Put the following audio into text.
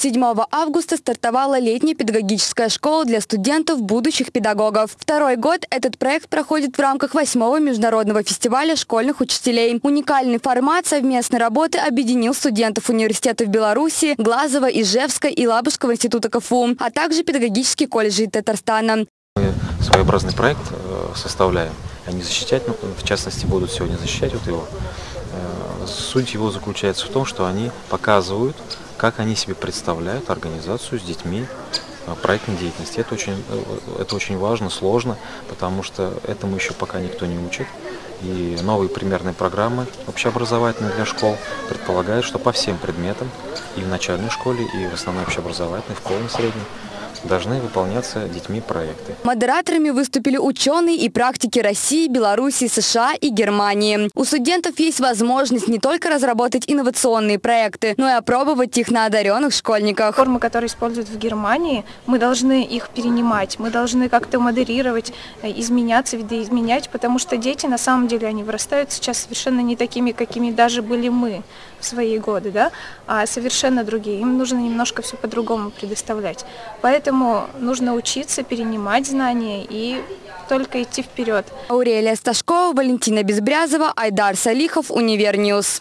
7 августа стартовала летняя педагогическая школа для студентов будущих педагогов. Второй год этот проект проходит в рамках 8 международного фестиваля школьных учителей. Уникальный формат совместной работы объединил студентов университетов Беларуси, Глазова, Ижевска и Лабужского института КФУ, а также педагогические колледжи Татарстана. Мы своеобразный проект э, составляем. Они защищать, ну, в частности, будут сегодня защищать вот его. Э, суть его заключается в том, что они показывают, как они себе представляют организацию с детьми э, проектной деятельности. Это очень, это очень важно, сложно, потому что этому еще пока никто не учит. И новые примерные программы общеобразовательные для школ предполагают, что по всем предметам и в начальной школе, и в основной общеобразовательной, в полной средней должны выполняться детьми проекты. Модераторами выступили ученые и практики России, Беларуси, США и Германии. У студентов есть возможность не только разработать инновационные проекты, но и опробовать их на одаренных школьниках. Формы, которые используют в Германии, мы должны их перенимать, мы должны как-то модерировать, э, изменяться, видоизменять, потому что дети, на самом деле, они вырастают сейчас совершенно не такими, какими даже были мы в свои годы, да, а совершенно другие. Им нужно немножко все по-другому предоставлять. Поэтому Поэтому нужно учиться, перенимать знания и только идти вперед. Аурелия Сташкова, Валентина Безбрязова, Айдар Салихов, Univer News.